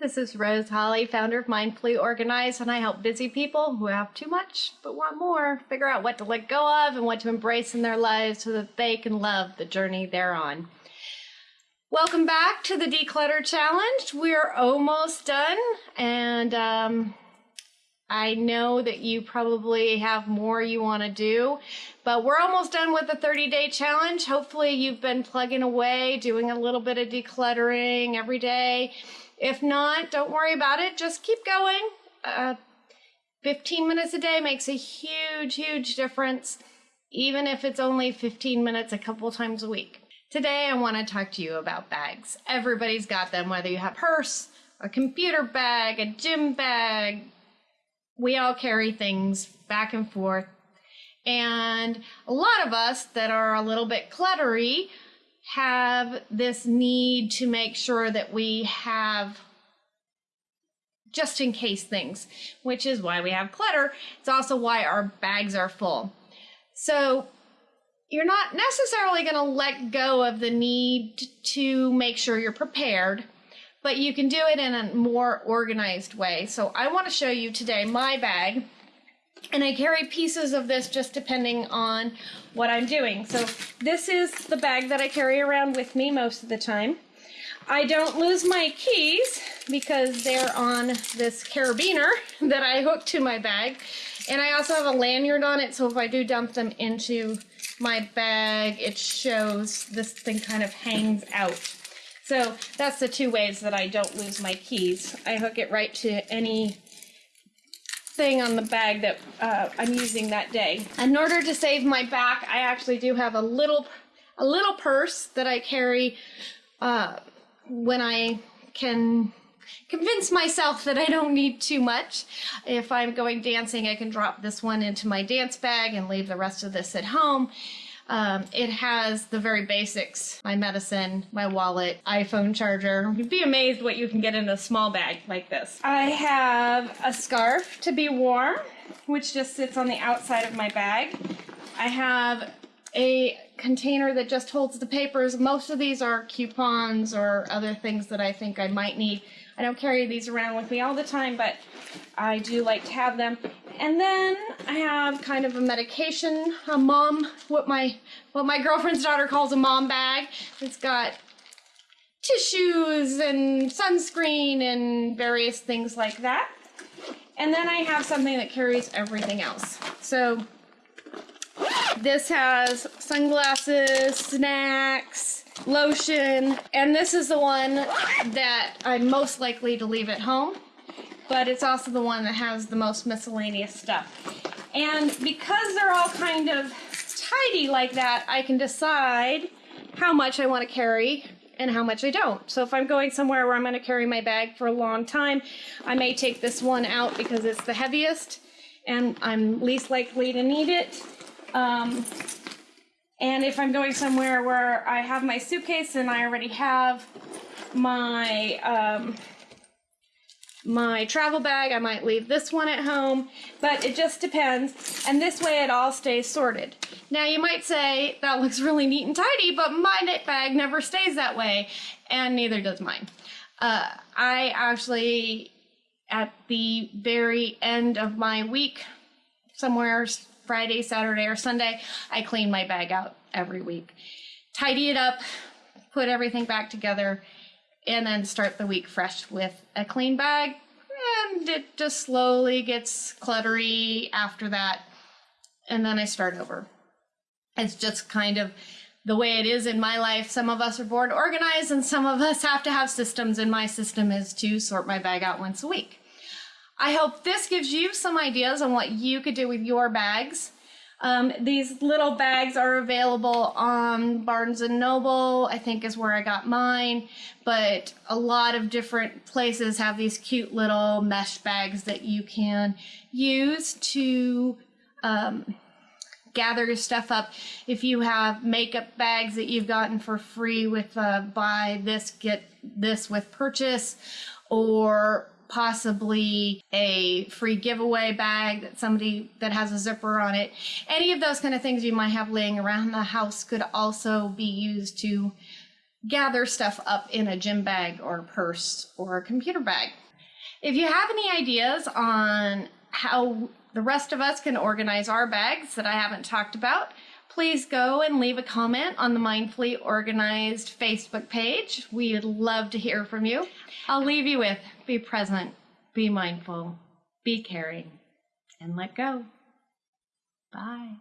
This is Rose Holly, founder of Mindfully Organized, and I help busy people who have too much but want more figure out what to let go of and what to embrace in their lives so that they can love the journey they're on. Welcome back to the Declutter Challenge. We're almost done, and um, I know that you probably have more you want to do, but we're almost done with the 30 day challenge. Hopefully, you've been plugging away, doing a little bit of decluttering every day if not, don't worry about it. Just keep going. Uh, 15 minutes a day makes a huge, huge difference, even if it's only 15 minutes a couple times a week. Today, I want to talk to you about bags. Everybody's got them, whether you have a purse, a computer bag, a gym bag. We all carry things back and forth. And a lot of us that are a little bit cluttery have this need to make sure that we have just in case things, which is why we have clutter. It's also why our bags are full. So you're not necessarily going to let go of the need to make sure you're prepared, but you can do it in a more organized way. So I want to show you today my bag and I carry pieces of this just depending on what I'm doing. So this is the bag that I carry around with me most of the time. I don't lose my keys because they're on this carabiner that I hook to my bag. And I also have a lanyard on it, so if I do dump them into my bag, it shows this thing kind of hangs out. So that's the two ways that I don't lose my keys. I hook it right to any thing on the bag that uh, I'm using that day. In order to save my back, I actually do have a little, a little purse that I carry uh, when I can convince myself that I don't need too much. If I'm going dancing, I can drop this one into my dance bag and leave the rest of this at home. Um, it has the very basics my medicine, my wallet, iPhone charger. You'd be amazed what you can get in a small bag like this. I have a scarf to be warm, which just sits on the outside of my bag. I have a container that just holds the papers. Most of these are coupons or other things that I think I might need. I don't carry these around with me all the time, but I do like to have them. And then I have kind of a medication, a mom, what my what my girlfriend's daughter calls a mom bag. It's got tissues and sunscreen and various things like that. And then I have something that carries everything else. So this has sunglasses, snacks, lotion, and this is the one that I'm most likely to leave at home, but it's also the one that has the most miscellaneous stuff. And because they're all kind of tidy like that, I can decide how much I want to carry and how much I don't. So if I'm going somewhere where I'm going to carry my bag for a long time, I may take this one out because it's the heaviest and I'm least likely to need it. Um, and if I'm going somewhere where I have my suitcase and I already have my um, my travel bag, I might leave this one at home, but it just depends. And this way it all stays sorted. Now you might say, that looks really neat and tidy, but my knit bag never stays that way, and neither does mine. Uh, I actually, at the very end of my week, somewhere Friday, Saturday, or Sunday, I clean my bag out every week. Tidy it up, put everything back together, and then start the week fresh with a clean bag. And it just slowly gets cluttery after that. And then I start over. It's just kind of the way it is in my life. Some of us are born organized, and some of us have to have systems, and my system is to sort my bag out once a week. I hope this gives you some ideas on what you could do with your bags. Um, these little bags are available on Barnes & Noble, I think is where I got mine, but a lot of different places have these cute little mesh bags that you can use to um, gather your stuff up. If you have makeup bags that you've gotten for free with uh, buy this, get this with purchase, or possibly a free giveaway bag that somebody that has a zipper on it. Any of those kind of things you might have laying around the house could also be used to gather stuff up in a gym bag or purse or a computer bag. If you have any ideas on how the rest of us can organize our bags that I haven't talked about, please go and leave a comment on the Mindfully Organized Facebook page. We'd love to hear from you. I'll leave you with be present, be mindful, be caring, and let go. Bye.